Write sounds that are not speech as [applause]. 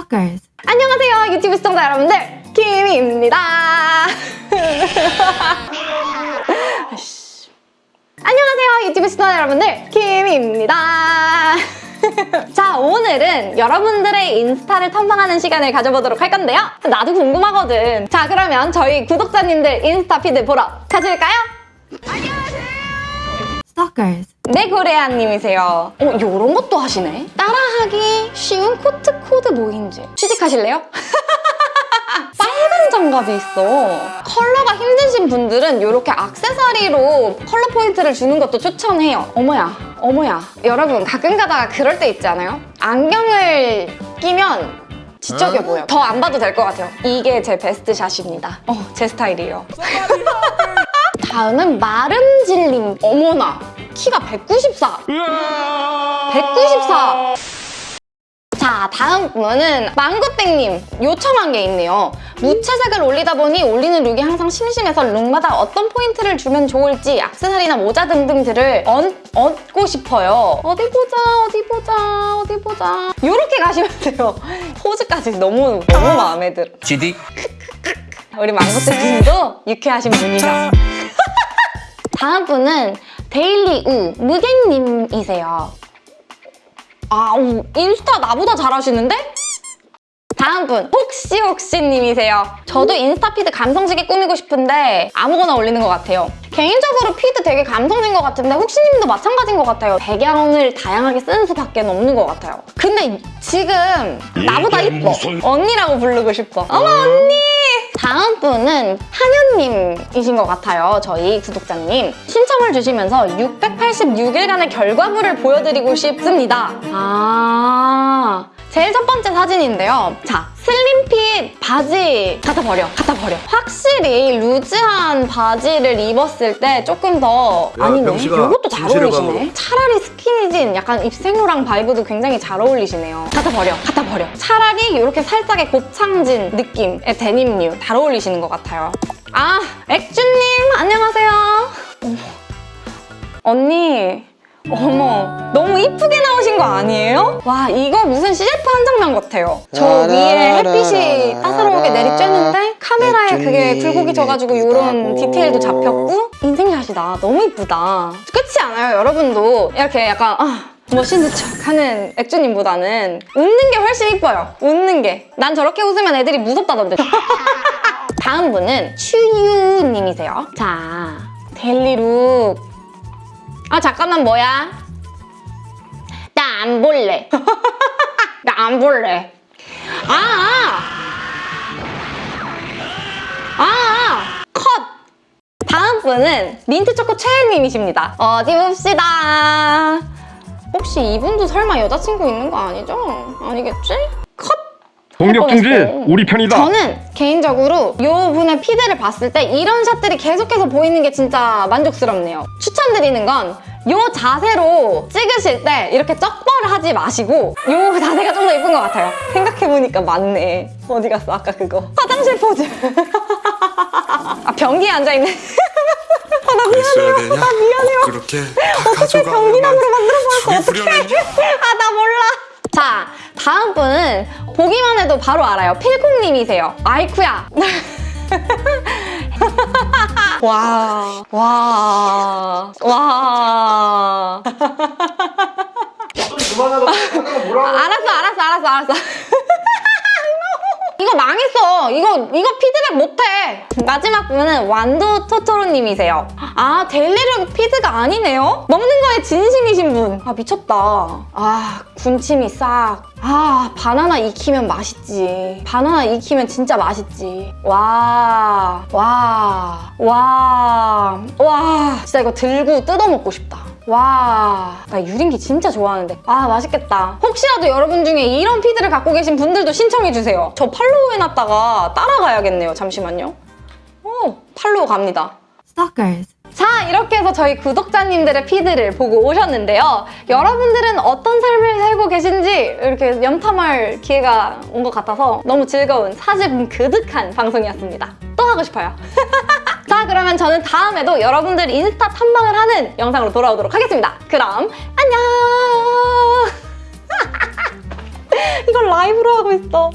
Stalkers. 안녕하세요 유튜브 시청자 여러분들 김입니다 아이씨. 안녕하세요 유튜브 시청자 여러분들 김입니다 자 오늘은 여러분들의 인스타를 탐방하는 시간을 가져보도록 할 건데요 나도 궁금하거든 자 그러면 저희 구독자님들 인스타 피드 보러 가실까요? Stalkers. 네 고래아님이세요 어 요런 것도 하시네 따라 하기 쉬운 코트 코드 모임즈 취직하실래요? [laughs] 빨간 장갑이 있어. 컬러가 힘드신 분들은 이렇게 악세사리로 컬러 포인트를 주는 것도 추천해요. 어머야 어머야. 여러분 가끔 가다가 그럴 때 있지 않아요? 안경을 끼면 지적해 보여. 더 안 봐도 될 것 같아요. 이게 제 베스트 샷입니다. 어 제 스타일이에요. [laughs] 다음은 마름질님 어머나 키가 194 194 자 다음 분은 망고땡님 요청한 게 있네요. 무채색을 올리다 보니 올리는 룩이 항상 심심해서 룩마다 어떤 포인트를 주면 좋을지 액세서리나 모자 등등들을 얹, 얹고 싶어요. 어디 보자 어디 보자 어디 보자. 이렇게 가시면 [laughs] 돼요. 포즈까지 너무 너무 마음에 들어. GD 우리 망고땡님도 유쾌하신 분이죠. [laughs] 다음 분은 데일리 우 무겐님이세요. 아, 오, 인스타 나보다 잘하시는데? 다음 분 혹시 혹시 님이세요. 저도 인스타 feed 감성지게 꾸미고 싶은데 아무거나 올리는 것 같아요. 개인적으로 feed 되게 감성진 것 같은데 혹시님도 마찬가지인 것 같아요. 배경을 다양하게 쓰는 수밖에 없는 것 같아요. 근데 지금 나보다 이뻐. 언니라고 부르고 싶어. 어머 언니! 다음 분은 한현님이신 것 같아요. 저희 구독자님. 신청을 주시면서 686일간의 결과물을 보여드리고 싶습니다. 아... 제일 첫 번째 사진인데요. 자, slim fit 바지 갖다 버려, 갖다 버려. 확실히 루즈한 바지를 입었을 때 조금 더 야, 아니네. 이것도 잘 어울리시네. 차라리 스키니진 약간 입생로랑 바이브도 굉장히 잘 어울리시네요. 갖다 버려, 갖다 버려. 차라리 이렇게 살짝의 곱창진 느낌의 데님류 잘 어울리시는 것 같아요. 아, 액주님 안녕하세요. 언니 어머 너무 이쁘게 나오신 거 아니에요? 와 이거 무슨 CF 한 장면 같아요. 저 위에 햇빛이 따사로우게 내리쬐는데 카메라에 그게 굴곡이 져가지고 이런 디테일도 잡혔고. 인생샷이다. 너무 이쁘다. 그렇지 않아요 여러분도. 이렇게 약간 아 멋있는 척 하는 액주님보다는 웃는 게 훨씬 이뻐요. 웃는 게 난 저렇게 웃으면 애들이 무섭다던데 [laughs] 다음 분은 추유님이세요. 자 델리룩 아 잠깐만 뭐야? 나 안 볼래. [laughs] 나 안 볼래. 아! 아! 아! 컷! 다음 분은 민트초코 최혜님이십니다. 어디 봅시다. 혹시 이분도 설마 여자친구 있는 거 아니죠? 아니겠지? 중지 뻔했어. 우리 편이다. 저는 개인적으로 이 분의 피드를 봤을 때 이런 샷들이 계속해서 보이는 게 진짜 만족스럽네요. 추천드리는 건이 자세로 찍으실 때 이렇게 쩍벌을 하지 마시고 이 자세가 좀 더 예쁜 것 같아요. 생각해보니까 맞네. 어디 갔어 아까 그거. 화장실 포즈. [laughs] 아 변기에 앉아있네. [laughs] 아, 나 그랬어야 되냐? 나 미안해요. 그렇게 다 어떻게 가져가 변기남으로 만들어버렸어 속이 어떡해 후련하냐? [laughs] 아나 몰라 자 다음 분은 보기만 해도 바로 알아요 필콩님이세요 아이쿠야 [laughs] 와, 와, 와. 알았어, 알았어, 알았어, 알았어. 이거. 이거 피드백 못해. 마지막 분은 완도 토토로님이세요. 아 델리룩 피드가 아니네요. 먹는 거에 진심이신 분. 아 미쳤다. 아 군침이 싹. 아 바나나 익히면 맛있지. 바나나 익히면 진짜 맛있지. 와, 와, 와, 와. 진짜 이거 들고 뜯어 먹고 싶다. 와, 나 유린기 진짜 좋아하는데. 아, 맛있겠다. 혹시라도 여러분 중에 이런 피드를 갖고 계신 분들도 신청해주세요. 저 팔로우 해놨다가 따라가야겠네요. 잠시만요. 오, 팔로우 갑니다. Stalkers. 자 이렇게 해서 저희 구독자님들의 피드를 보고 오셨는데요. 여러분들은 어떤 삶을 살고 계신지 이렇게 염탐할 기회가 온 것 같아서 너무 즐거운 사진 그득한 방송이었습니다. 또 하고 싶어요. [laughs] 자 그러면 저는 다음에도 여러분들 인스타 탐방을 하는 영상으로 돌아오도록 하겠습니다. 그럼 안녕! [laughs] 이걸 라이브로 하고 있어.